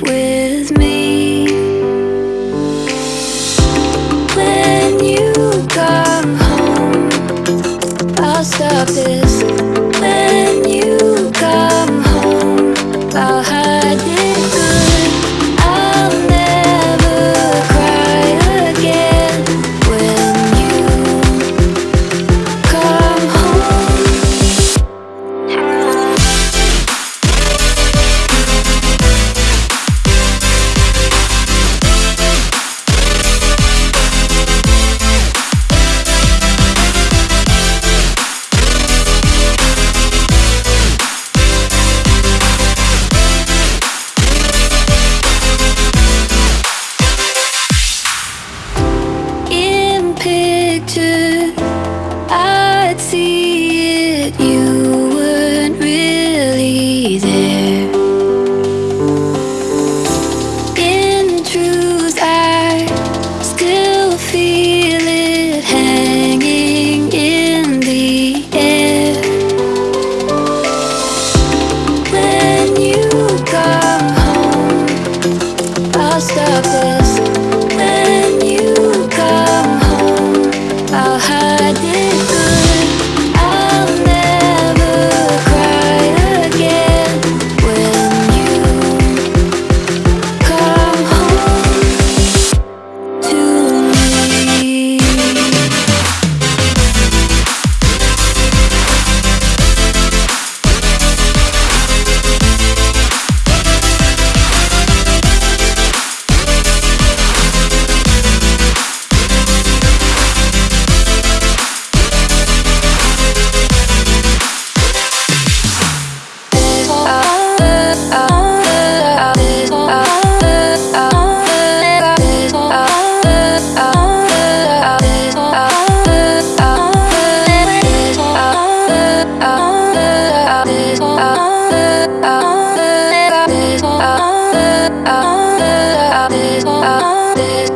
with me. When you come home I'll stop this. When you come home I'll this, this, this,